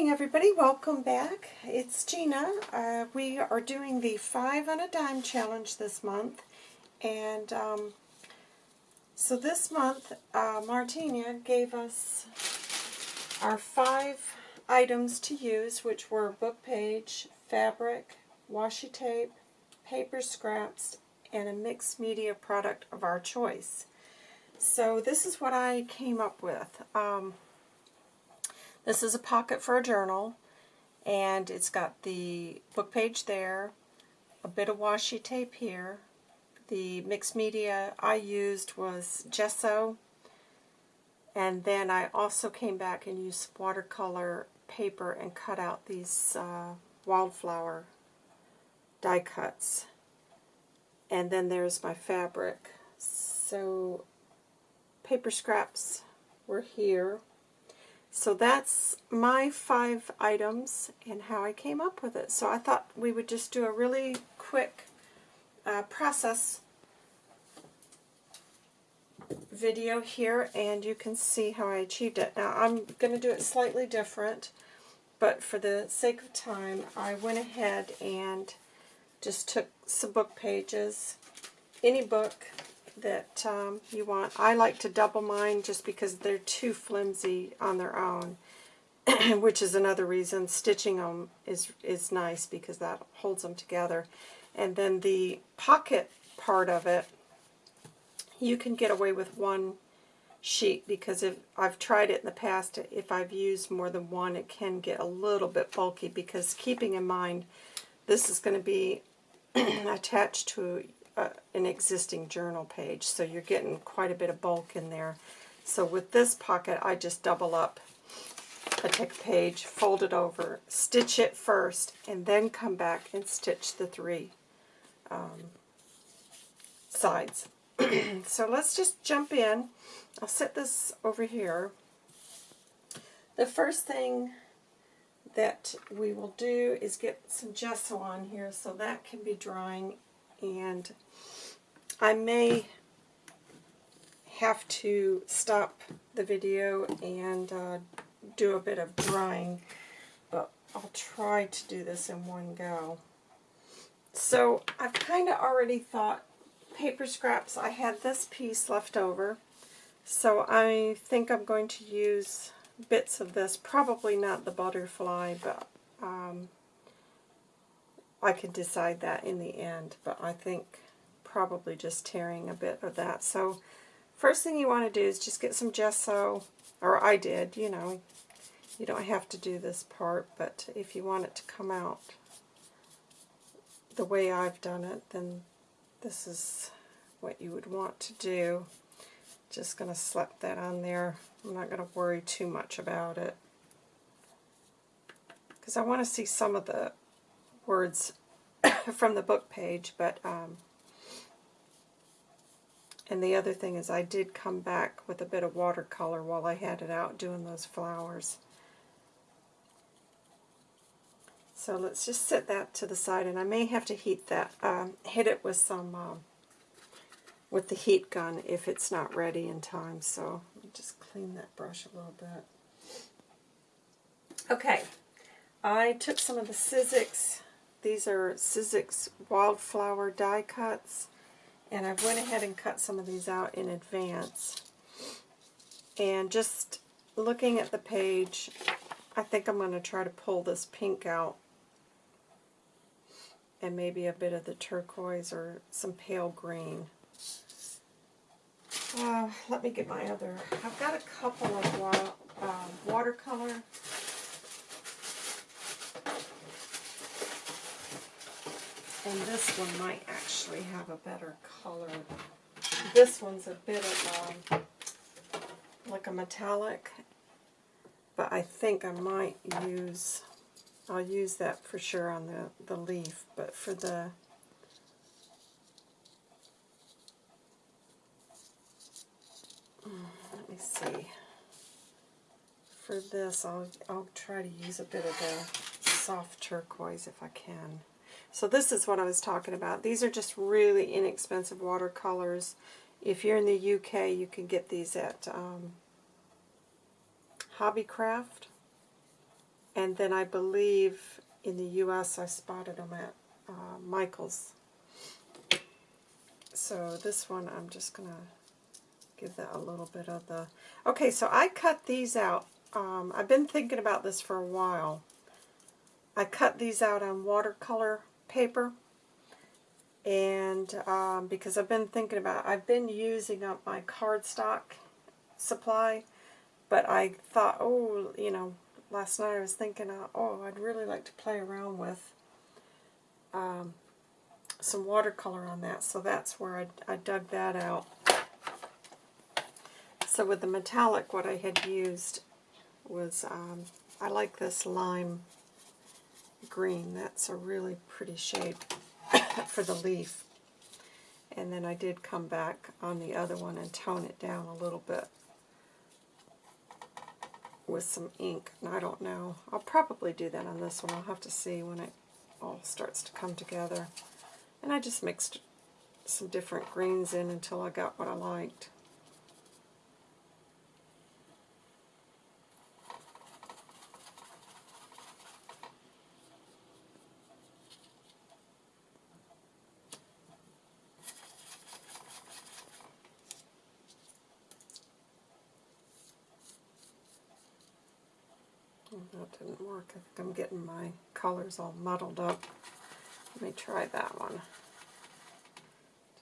morning, everybody. Welcome back. It's Gina. Uh, we are doing the five on a dime challenge this month. And um, so this month, uh, Martina gave us our five items to use, which were book page, fabric, washi tape, paper scraps, and a mixed media product of our choice. So this is what I came up with. Um, this is a pocket for a journal, and it's got the book page there, a bit of washi tape here. The mixed media I used was gesso, and then I also came back and used watercolor paper and cut out these uh, wildflower die cuts. And then there's my fabric. So paper scraps were here. So that's my five items and how I came up with it. So I thought we would just do a really quick uh, process video here and you can see how I achieved it. Now I'm going to do it slightly different, but for the sake of time I went ahead and just took some book pages, any book that um, you want. I like to double mine just because they're too flimsy on their own, which is another reason stitching them is, is nice because that holds them together. And then the pocket part of it, you can get away with one sheet because if I've tried it in the past, if I've used more than one, it can get a little bit bulky because keeping in mind this is going to be attached to an existing journal page, so you're getting quite a bit of bulk in there. So with this pocket, I just double up. I take a page, fold it over, stitch it first, and then come back and stitch the three um, sides. so let's just jump in. I'll set this over here. The first thing that we will do is get some gesso on here so that can be drying and I may have to stop the video and uh, do a bit of drying, but I'll try to do this in one go. So I've kind of already thought paper scraps, I had this piece left over, so I think I'm going to use bits of this, probably not the butterfly, but um, I can decide that in the end, but I think probably just tearing a bit of that. So first thing you want to do is just get some gesso, or I did, you know, you don't have to do this part, but if you want it to come out the way I've done it, then this is what you would want to do. Just going to slap that on there. I'm not going to worry too much about it. Because I want to see some of the words from the book page, but um, and the other thing is I did come back with a bit of watercolor while I had it out doing those flowers. So let's just set that to the side, and I may have to heat that, um, hit it with some, um, with the heat gun if it's not ready in time. So just clean that brush a little bit. Okay, I took some of the Sizzix these are Sizzix Wildflower die cuts, and I went ahead and cut some of these out in advance. And just looking at the page, I think I'm going to try to pull this pink out and maybe a bit of the turquoise or some pale green. Uh, let me get my other, I've got a couple of wa uh, watercolor And this one might actually have a better color. This one's a bit of a, um, like a metallic, but I think I might use, I'll use that for sure on the, the leaf, but for the, let me see. For this, I'll, I'll try to use a bit of the soft turquoise if I can. So this is what I was talking about. These are just really inexpensive watercolors. If you're in the UK, you can get these at um, Hobbycraft. And then I believe in the U.S. I spotted them at uh, Michael's. So this one I'm just going to give that a little bit of the... Okay, so I cut these out. Um, I've been thinking about this for a while. I cut these out on watercolor paper. And um, because I've been thinking about I've been using up my cardstock supply but I thought oh you know last night I was thinking uh, oh I'd really like to play around with um, some watercolor on that. So that's where I, I dug that out. So with the metallic what I had used was um, I like this lime green that's a really pretty shade for the leaf. And then I did come back on the other one and tone it down a little bit with some ink. And I don't know. I'll probably do that on this one. I'll have to see when it all starts to come together. And I just mixed some different greens in until I got what I liked. that didn't work. I think I'm getting my colors all muddled up. Let me try that one.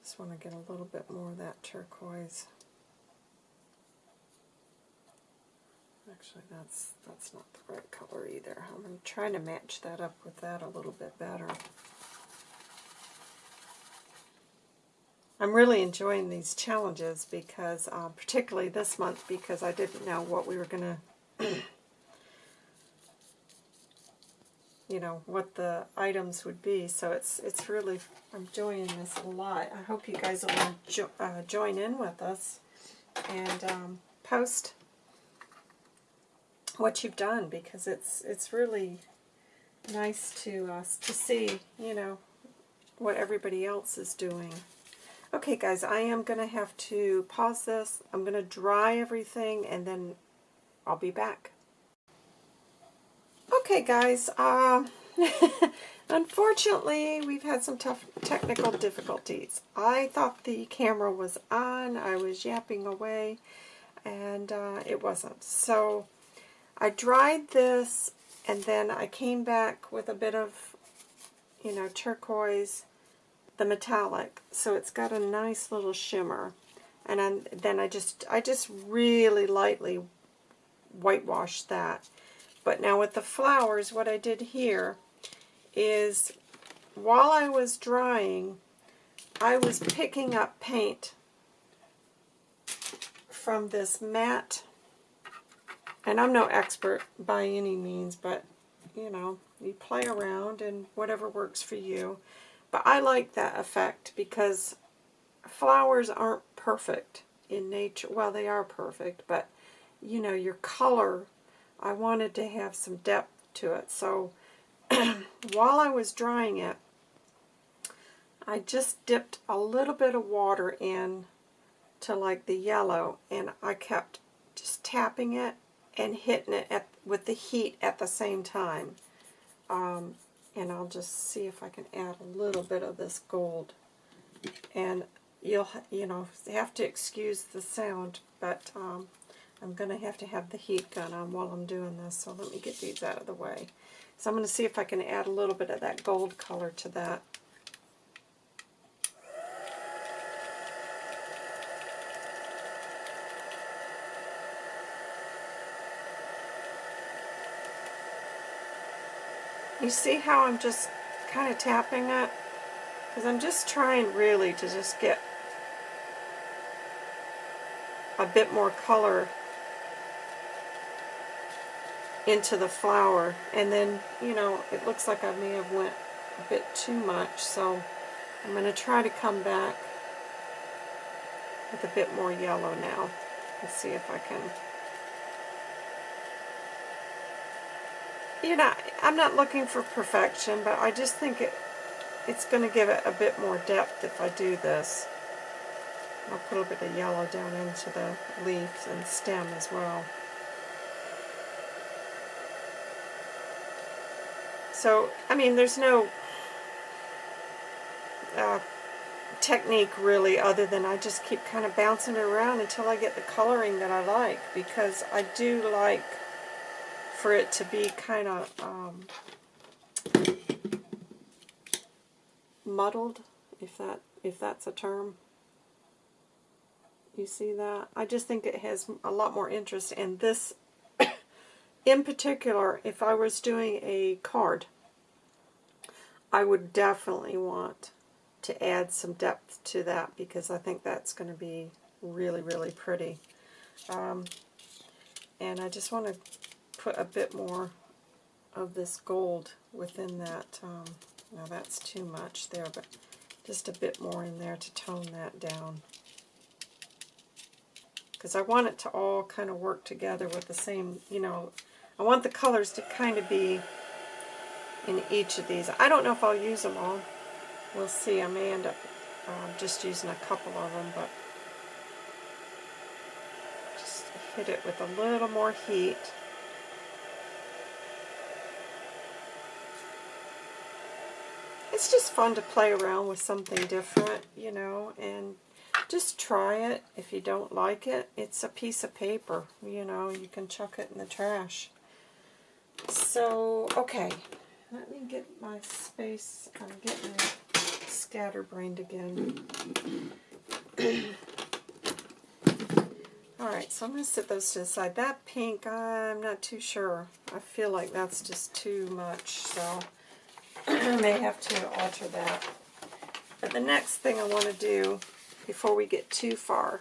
Just want to get a little bit more of that turquoise. Actually, that's that's not the right color either. I'm trying to match that up with that a little bit better. I'm really enjoying these challenges because, uh, particularly this month, because I didn't know what we were going to you know, what the items would be. So it's it's really, I'm enjoying this a lot. I hope you guys will jo uh, join in with us and um, post what you've done because it's it's really nice to us to see, you know, what everybody else is doing. Okay, guys, I am going to have to pause this. I'm going to dry everything, and then I'll be back. Okay, guys. Uh, unfortunately, we've had some tough technical difficulties. I thought the camera was on. I was yapping away, and uh, it wasn't. So I dried this, and then I came back with a bit of, you know, turquoise, the metallic. So it's got a nice little shimmer. And then I just, I just really lightly whitewashed that. But now with the flowers, what I did here is while I was drying, I was picking up paint from this mat. And I'm no expert by any means, but, you know, you play around and whatever works for you. But I like that effect because flowers aren't perfect in nature. Well, they are perfect, but, you know, your color I wanted to have some depth to it. So while I was drying it, I just dipped a little bit of water in to like the yellow and I kept just tapping it and hitting it at, with the heat at the same time. Um, and I'll just see if I can add a little bit of this gold. And you'll, you know, have to excuse the sound, but um, I'm going to have to have the heat gun on while I'm doing this, so let me get these out of the way. So I'm going to see if I can add a little bit of that gold color to that. You see how I'm just kind of tapping it? Because I'm just trying really to just get a bit more color into the flower. And then, you know, it looks like I may have went a bit too much, so I'm going to try to come back with a bit more yellow now. Let's see if I can... You know, I'm not looking for perfection, but I just think it it's going to give it a bit more depth if I do this. I'll put a bit of yellow down into the leaves and stem as well. So, I mean, there's no uh, technique really other than I just keep kind of bouncing it around until I get the coloring that I like because I do like for it to be kind of um, muddled, if that if that's a term. You see that? I just think it has a lot more interest and this in particular, if I was doing a card, I would definitely want to add some depth to that because I think that's going to be really, really pretty. Um, and I just want to put a bit more of this gold within that. Um, now that's too much there, but just a bit more in there to tone that down. Because I want it to all kind of work together with the same, you know, I want the colors to kind of be in each of these. I don't know if I'll use them all. We'll see. I may end up uh, just using a couple of them, but just hit it with a little more heat. It's just fun to play around with something different, you know, and just try it. If you don't like it, it's a piece of paper, you know, you can chuck it in the trash. So, okay, let me get my space. I'm getting scatterbrained again. Alright, so I'm going to set those to the side. That pink, I'm not too sure. I feel like that's just too much, so I may have to alter that. But the next thing I want to do before we get too far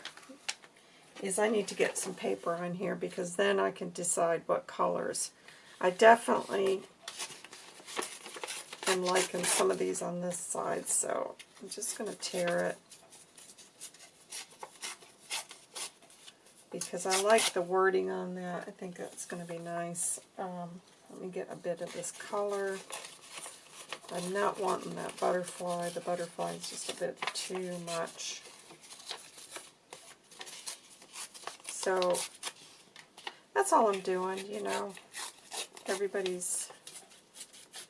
is I need to get some paper on here because then I can decide what colors. I definitely am liking some of these on this side, so I'm just going to tear it. Because I like the wording on that. I think that's going to be nice. Um, let me get a bit of this color. I'm not wanting that butterfly. The butterfly is just a bit too much. So that's all I'm doing, you know. Everybody's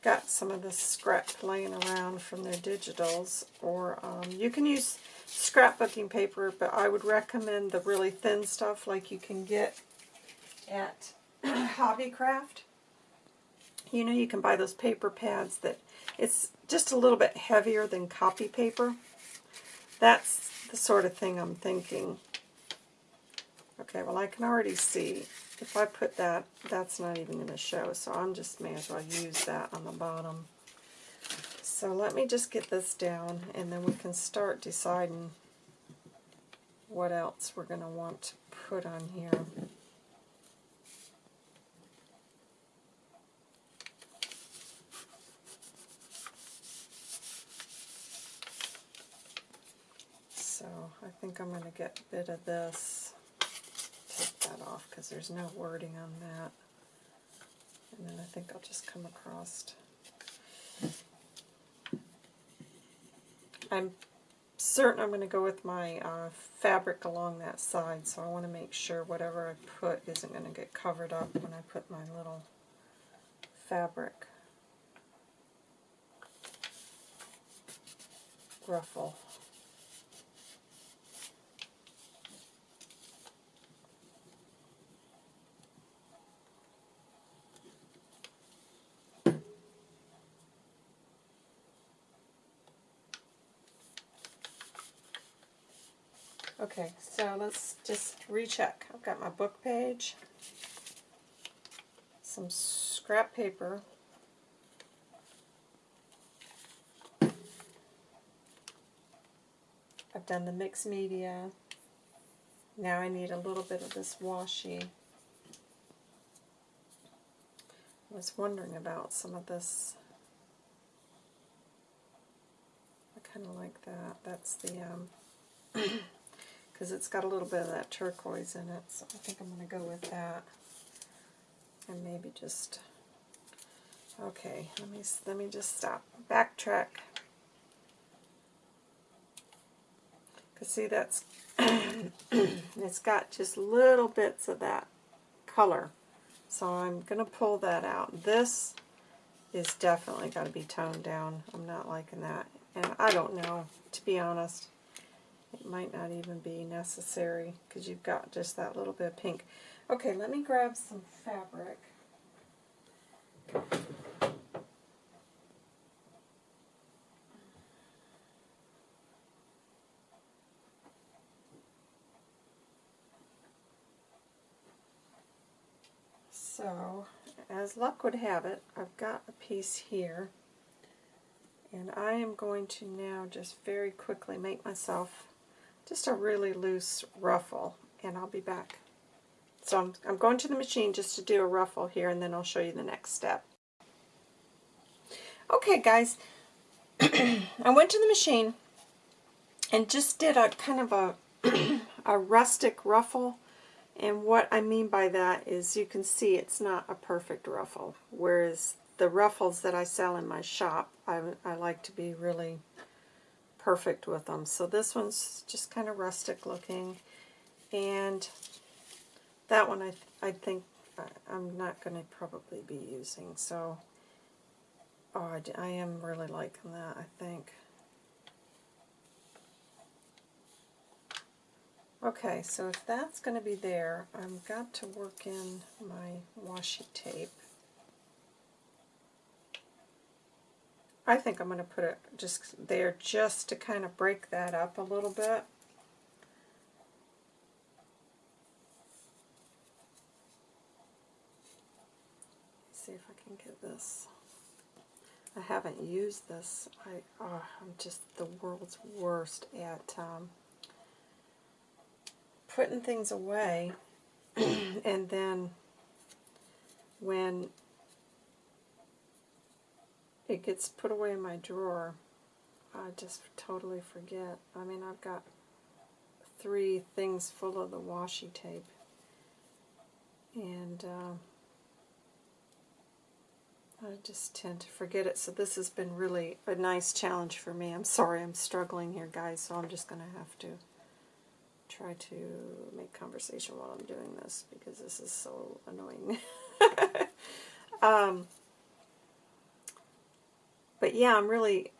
got some of this scrap laying around from their digitals, or um, you can use scrapbooking paper, but I would recommend the really thin stuff like you can get at Hobbycraft. You know, you can buy those paper pads that it's just a little bit heavier than copy paper. That's the sort of thing I'm thinking. Okay, well I can already see if I put that, that's not even going to show, so I'm just may as well use that on the bottom. So let me just get this down, and then we can start deciding what else we're going to want to put on here. So I think I'm going to get a bit of this that off because there's no wording on that. And then I think I'll just come across. I'm certain I'm going to go with my uh, fabric along that side, so I want to make sure whatever I put isn't going to get covered up when I put my little fabric ruffle. Okay, so let's just recheck. I've got my book page, some scrap paper, I've done the mixed media. Now I need a little bit of this washi. I was wondering about some of this. I kind of like that. That's the um, because it's got a little bit of that turquoise in it, so I think I'm going to go with that. And maybe just, okay, let me, let me just stop. Backtrack. Because see, that's, it's got just little bits of that color. So I'm going to pull that out. This is definitely got to be toned down. I'm not liking that. And I don't know, to be honest. It might not even be necessary because you've got just that little bit of pink. Okay, let me grab some fabric. So, as luck would have it, I've got a piece here. And I am going to now just very quickly make myself just a really loose ruffle. And I'll be back. So I'm, I'm going to the machine just to do a ruffle here, and then I'll show you the next step. Okay, guys. I went to the machine and just did a kind of a, a rustic ruffle and what I mean by that is you can see it's not a perfect ruffle, whereas the ruffles that I sell in my shop, I, I like to be really perfect with them. So this one's just kind of rustic looking, and that one I, I think uh, I'm not going to probably be using. So oh, I, I am really liking that, I think. Okay, so if that's going to be there, I've got to work in my washi tape. I think I'm going to put it just there just to kind of break that up a little bit. Let's see if I can get this. I haven't used this. I, oh, I'm just the world's worst at um, putting things away and then when it gets put away in my drawer, I just totally forget. I mean, I've got three things full of the washi tape. And uh, I just tend to forget it. So this has been really a nice challenge for me. I'm sorry I'm struggling here, guys, so I'm just going to have to try to make conversation while I'm doing this because this is so annoying. um, but yeah, I'm really,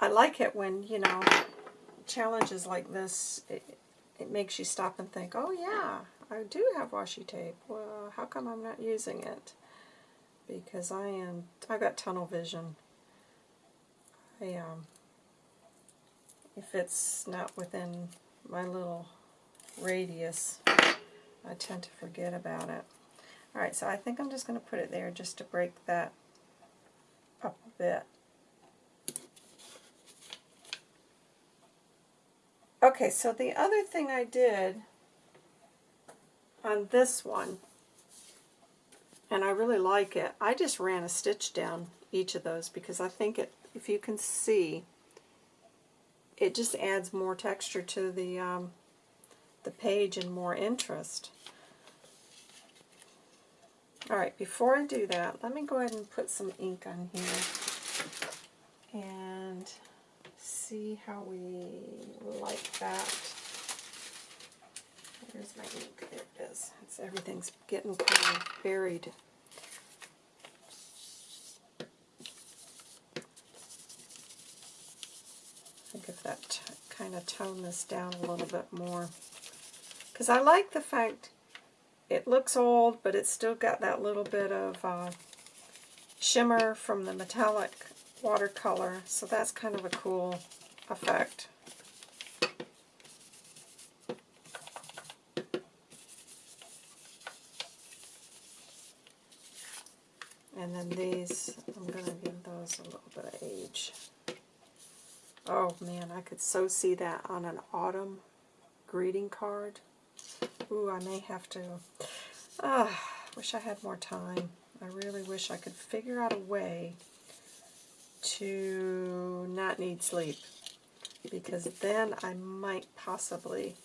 I like it when, you know, challenges like this, it, it makes you stop and think, oh yeah, I do have washi tape. Well, how come I'm not using it? Because I am, I've got tunnel vision. I, um, if it's not within my little radius, I tend to forget about it. Alright, so I think I'm just going to put it there just to break that bit. Okay, so the other thing I did on this one, and I really like it, I just ran a stitch down each of those because I think it, if you can see, it just adds more texture to the um, the page and more interest. Alright, before I do that, let me go ahead and put some ink on here and see how we like that. Where's my ink? There it is. It's, everything's getting kind of buried that kind of tone this down a little bit more. Because I like the fact it looks old, but it's still got that little bit of uh, shimmer from the metallic watercolor, so that's kind of a cool effect. And then these, I'm going to give those a little bit of age. Oh man, I could so see that on an autumn greeting card. Ooh, I may have to. Ah, wish I had more time. I really wish I could figure out a way to not need sleep. Because then I might possibly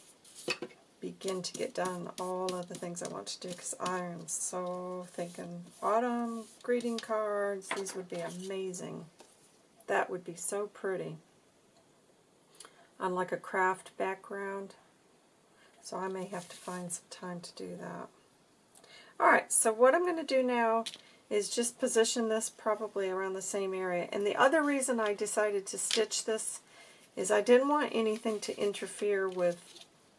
begin to get done all of the things I want to do because I am so thinking autumn greeting cards, these would be amazing. That would be so pretty on like a craft background. So I may have to find some time to do that. Alright, so what I'm going to do now is just position this probably around the same area. And the other reason I decided to stitch this is I didn't want anything to interfere with,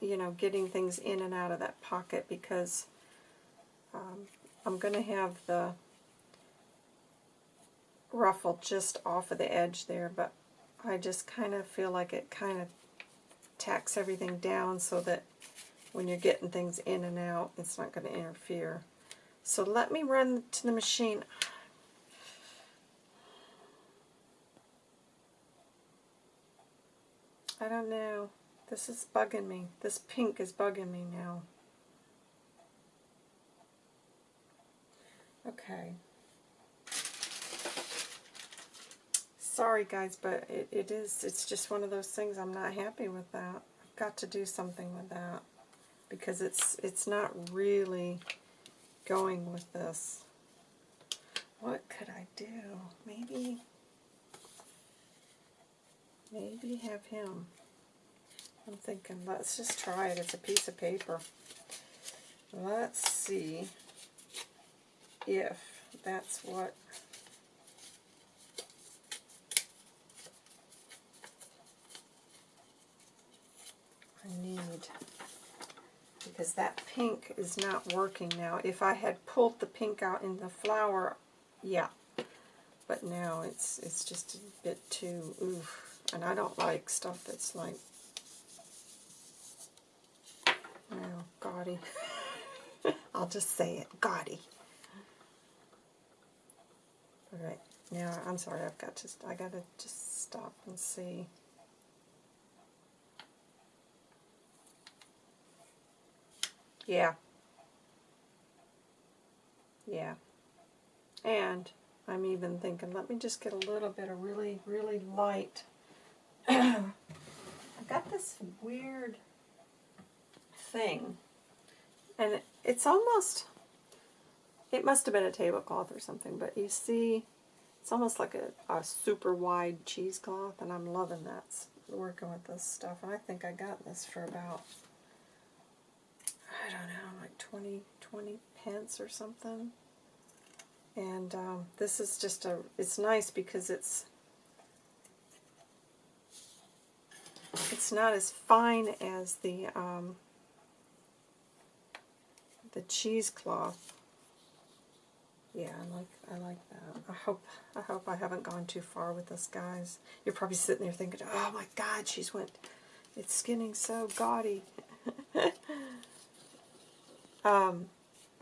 you know, getting things in and out of that pocket because um, I'm going to have the ruffle just off of the edge there, but I just kind of feel like it kind of tacks everything down so that when you're getting things in and out, it's not going to interfere. So let me run to the machine. I don't know. This is bugging me. This pink is bugging me now. Okay. Sorry guys, but it, it is, it's just one of those things, I'm not happy with that. I've got to do something with that because it's it's not really going with this. What could I do? Maybe, maybe have him. I'm thinking, let's just try it. It's a piece of paper. Let's see if that's what I need because that pink is not working now. If I had pulled the pink out in the flower, yeah. But now it's it's just a bit too oof. And I don't like stuff that's like oh, gaudy. I'll just say it, gaudy. Alright, now I'm sorry, I've got to I gotta just stop and see. Yeah. Yeah. And I'm even thinking, let me just get a little bit of really, really light. I've got this weird thing. And it's almost, it must have been a tablecloth or something, but you see, it's almost like a, a super wide cheesecloth, and I'm loving that, working with this stuff. And I think I got this for about I don't know, like 20, 20 pence or something. And um, this is just a, it's nice because it's, it's not as fine as the, um, the cheesecloth. Yeah, I like I like that. I hope I hope I haven't gone too far with this, guys. You're probably sitting there thinking, "Oh my God, she's went. It's skinning so gaudy." Um,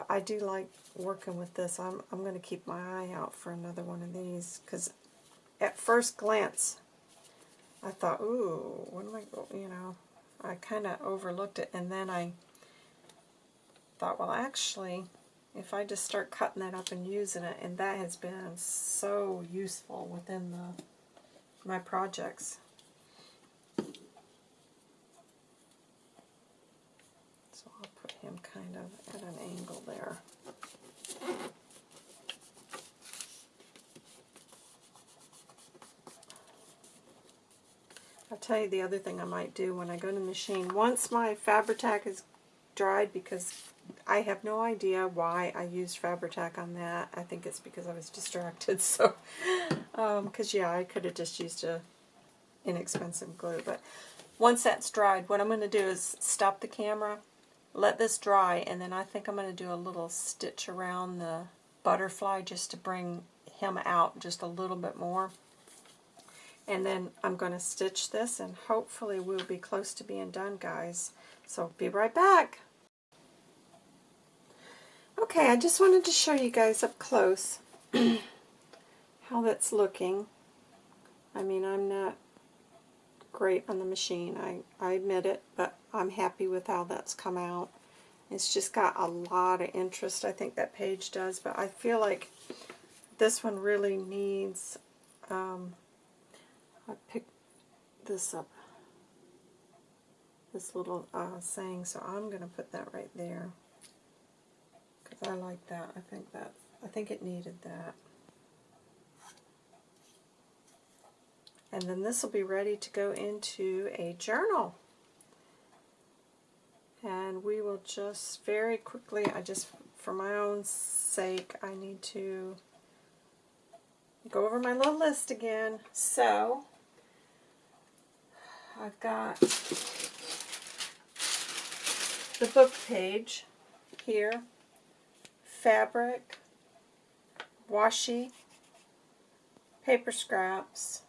I do like working with this. I'm, I'm going to keep my eye out for another one of these because at first glance I thought, ooh, what am I, you know, I kind of overlooked it and then I thought, well actually, if I just start cutting that up and using it, and that has been so useful within the my projects. Him kind of at an angle there. I'll tell you the other thing I might do when I go to the machine. Once my Fabri-Tac is dried, because I have no idea why I used Fabri-Tac on that. I think it's because I was distracted. So, because um, yeah, I could have just used a inexpensive glue. But once that's dried, what I'm going to do is stop the camera let this dry, and then I think I'm going to do a little stitch around the butterfly just to bring him out just a little bit more. And then I'm going to stitch this, and hopefully we'll be close to being done, guys. So be right back. Okay, I just wanted to show you guys up close how that's looking. I mean, I'm not great on the machine. I, I admit it, but I'm happy with how that's come out. It's just got a lot of interest, I think that page does, but I feel like this one really needs, um, I picked this up, this little uh, saying, so I'm going to put that right there, because I like that. I think that, I think it needed that. And then this will be ready to go into a journal. And we will just very quickly, I just for my own sake, I need to go over my little list again. So, I've got the book page here, fabric, washi, paper scraps,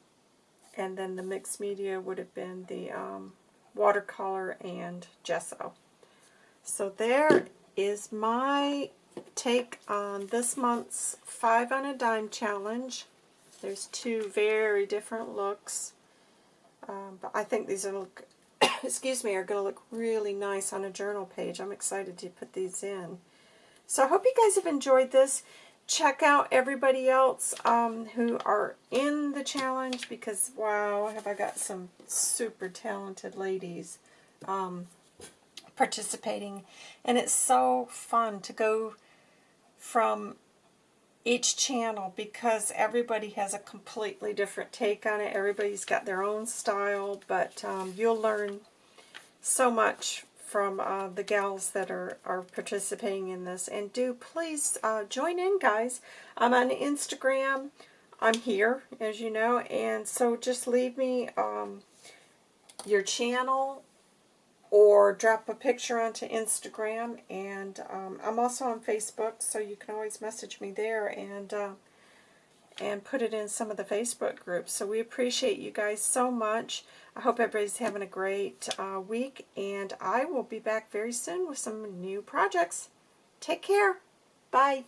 and then the mixed media would have been the um, watercolor and gesso. So there is my take on this month's 5 on a Dime challenge. There's two very different looks. Um, but I think these are look, excuse me, are going to look really nice on a journal page. I'm excited to put these in. So I hope you guys have enjoyed this. Check out everybody else um, who are in the challenge because, wow, have I got some super talented ladies um, participating. And it's so fun to go from each channel because everybody has a completely different take on it. Everybody's got their own style, but um, you'll learn so much from uh, the gals that are, are participating in this. And do please uh, join in, guys. I'm on Instagram. I'm here, as you know, and so just leave me um, your channel or drop a picture onto Instagram. And um, I'm also on Facebook, so you can always message me there and uh, and put it in some of the Facebook groups. So we appreciate you guys so much. I hope everybody's having a great uh, week, and I will be back very soon with some new projects. Take care. Bye.